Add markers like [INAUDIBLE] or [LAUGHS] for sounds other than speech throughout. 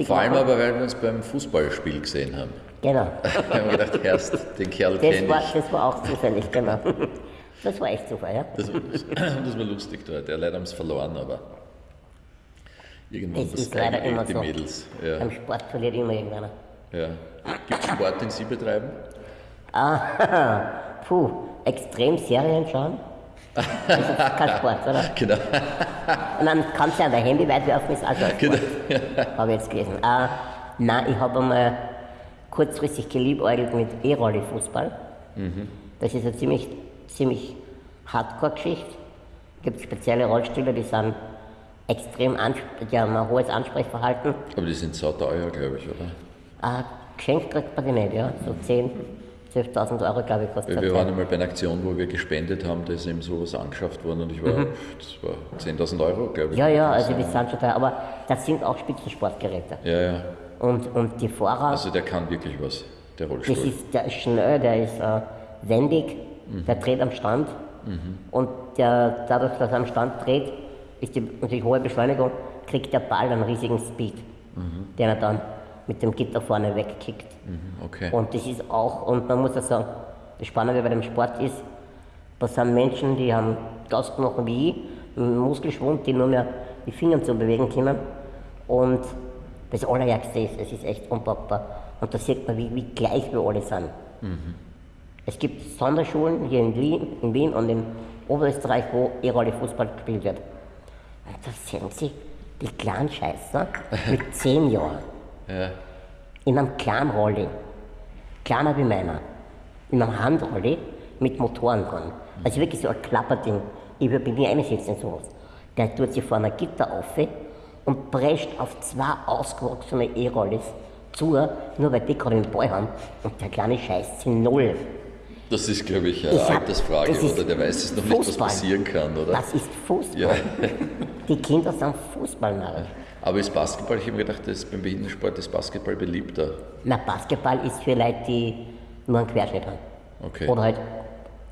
lustig Vor allem aber, weil wir uns beim Fußballspiel gesehen haben. Genau. [LAUGHS] Wir haben gedacht, erst den Kerl Das kenne war, ich. das war auch zufällig, genau. Das war echt Zufall, ja. Das, das war lustig dort. Ja, leider haben es verloren, aber irgendwann das ist leider immer die so. Mädels. Beim Ja, Sport verliert immer irgendeiner. ja. Gibt es Sport, den Sie betreiben? Ah, [LAUGHS] puh, extrem Serien schauen. Das ist kein Sport, oder? [LAUGHS] Genau. Und dann kannst du ja dein Handy weit werfen, ist auch schon Genau. Habe ich jetzt gelesen. Äh, nein, ich habe einmal kurzfristig geliebäugelt mit E-Rolli-Fußball. Das ist eine ziemlich, ziemlich Hardcore-Geschichte. Es gibt spezielle Rollstühle, die sind extrem, die haben ein hohes Ansprechverhalten. Aber die sind sauteuer, glaube ich, oder? Äh, geschenkt kriegt man die nicht, ja. So 10.000, 12.000 Euro, glaube ich, kostet wir das waren einmal bei einer Aktion, wo wir gespendet haben, da ist eben sowas angeschafft worden und ich war, das war 10.000 Euro, glaube ich. Mhm. Ja, ja, also die sind schon teuer, aber das sind auch Spitzensportgeräte. Ja, ja. Und, und die Fahrer, Also der kann wirklich was, der das Rollstuhl. ist, der ist schnell, der ist äh, wendig, der dreht am Stand und der, dadurch, dass er am Stand dreht, ist die natürlich hohe Beschleunigung, kriegt der Ball einen riesigen Speed, den er dann mit dem Gitter vorne wegkickt. Mhm, Okay. Und das ist auch, und man muss auch sagen, das Spannende bei dem Sport ist, das sind Menschen, die haben Gastknochen wie ich, einen Muskelschwund, die nur mehr die Finger zu bewegen können. Und das Allerärgste ist, es ist echt unpackbar. Und da sieht man, wie, wie gleich wir alle sind. Es gibt Sonderschulen hier in Wien, in Wien und in Oberösterreich, wo E-Rolle Fußball gespielt wird. Und da sehen Sie die kleinen Scheißer [LAUGHS] mit zehn Jahren Ja. in einem kleinen Rolli, kleiner wie meiner, in einem Handrolli mit Motoren dran. Also wirklich so ein Klapperding. Ich würde mich nie einsetzen in sowas. Der tut sich vor einer Gitter auf und prescht auf zwei ausgewachsene E-Rollis zu, nur weil die gerade den Ball haben. Und der kleine Scheiß sind null. Das ist, glaube ich, eine Ich hab- Altersfrage, oder? Der weiß es noch nicht, was Fußball. passieren kann, oder? Das ist Fußball. Ja. Die Kinder sind Fußballnarren. Aber ist Basketball, ich habe mir gedacht, das beim Behindertensport ist Basketball beliebter. Na, Basketball ist für Leute, die nur einen Querschnitt haben. Okay. Oder halt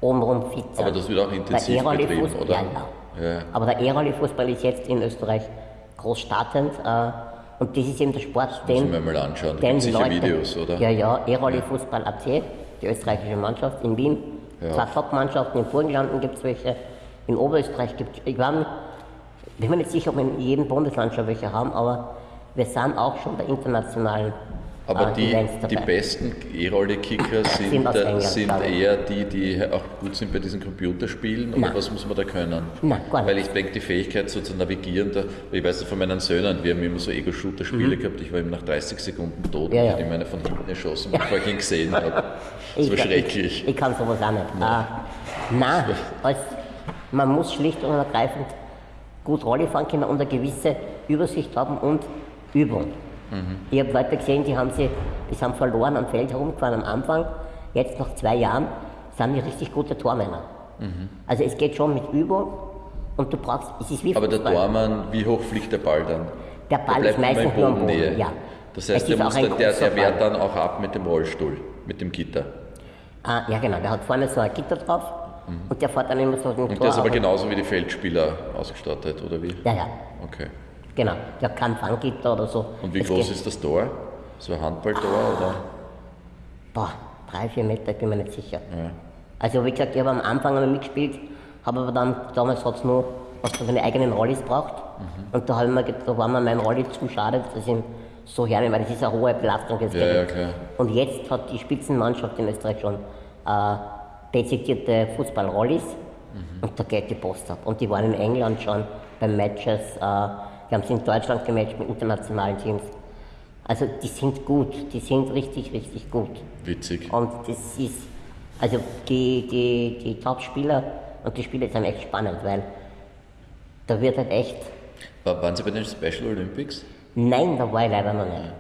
obenrum fit sind. Aber das wird auch intensiv Der betrieben, oder? Ja, ja. Ja. Aber der E-Rolli-Fußball ist jetzt in Österreich groß startend. Äh, und das ist eben der Sport, Müssen den, wir mal anschauen. Da den gibt sicher Leute, Videos, oder? Ja, ja, E-Rolli-Fußball AC, die österreichische Mannschaft in Wien. Ja. Zwei Top-Mannschaften, in Burgenlanden gibt es welche, in Oberösterreich gibt es, ich war, bin mir nicht sicher, ob wir in jedem Bundesland schon welche haben, aber wir sind auch schon bei internationalen Aber äh, die, die besten E-Rolle-Kicker sind, Sind äh, sind ich. eher die, die auch gut sind bei diesen Computerspielen. Oder Nein. was muss man da können? Nein. Weil ich denke, die Fähigkeit so zu navigieren, da, ich weiß das von meinen Söhnen, wir haben immer so Ego-Shooter-Spiele gehabt, ich war eben nach 30 Sekunden tot Mhm. Ja, und ja. ich meine von hinten erschossen, bevor ich ihn gesehen habe. [LAUGHS] Das Ich- war schrecklich. Ich, ich kann sowas auch nicht. Äh, nein, als, man muss schlicht und ergreifend gut Rolle fahren können und eine gewisse Übersicht haben und Übung. Mhm. Ich habe Leute gesehen, die haben, sie, die sind verloren am Feld herumgefahren am Anfang. Jetzt nach zwei Jahren sind die richtig gute Tormänner. Mhm. Also es geht schon mit Übung und du brauchst, es ist wie Aber der Fußball. Tormann, wie hoch fliegt der Ball dann? Der Der Ball bleibt ist meistens in nur am Boden. Bodennähe. Ja. Das heißt, der, muss dann, der, der wehrt dann auch ab mit dem Rollstuhl, mit dem Gitter. Ah, ja genau, der hat vorne so ein Gitter drauf und der fährt dann immer so den Mhm. Und Tor der ist aber genauso wie die Feldspieler ausgestattet, oder wie? Ja, ja, Okay. genau. Der hat kein Fanggitter oder so. Und wie Es groß geht- ist das Tor? So ein Handballtor oder? Boah, drei, vier Meter, ich bin mir nicht sicher. Also wie gesagt, ich habe am Anfang einmal mitgespielt, habe aber dann, damals hat es nur, was für seine eigenen Rollis braucht. Mhm. Und da, hab ich mir, ge- da war mir mein Rolli zu schade, dass ich ihn so hernehme, weil das ist eine hohe Belastung. Das Ja, ja. Und jetzt hat die Spitzenmannschaft in Österreich schon äh, dezidierte Fußballrollis Mhm. und da geht die Post ab. Und die waren in England schon bei Matches, äh, die haben sie in Deutschland gematcht mit internationalen Teams. Also die sind gut, die sind richtig, richtig gut. Witzig. Und das ist, also die, die, die Top-Spieler und die Spiele sind echt spannend, weil da wird halt echt, War- Waren Sie bei den Special Olympics? nein, da war ich leider noch nicht.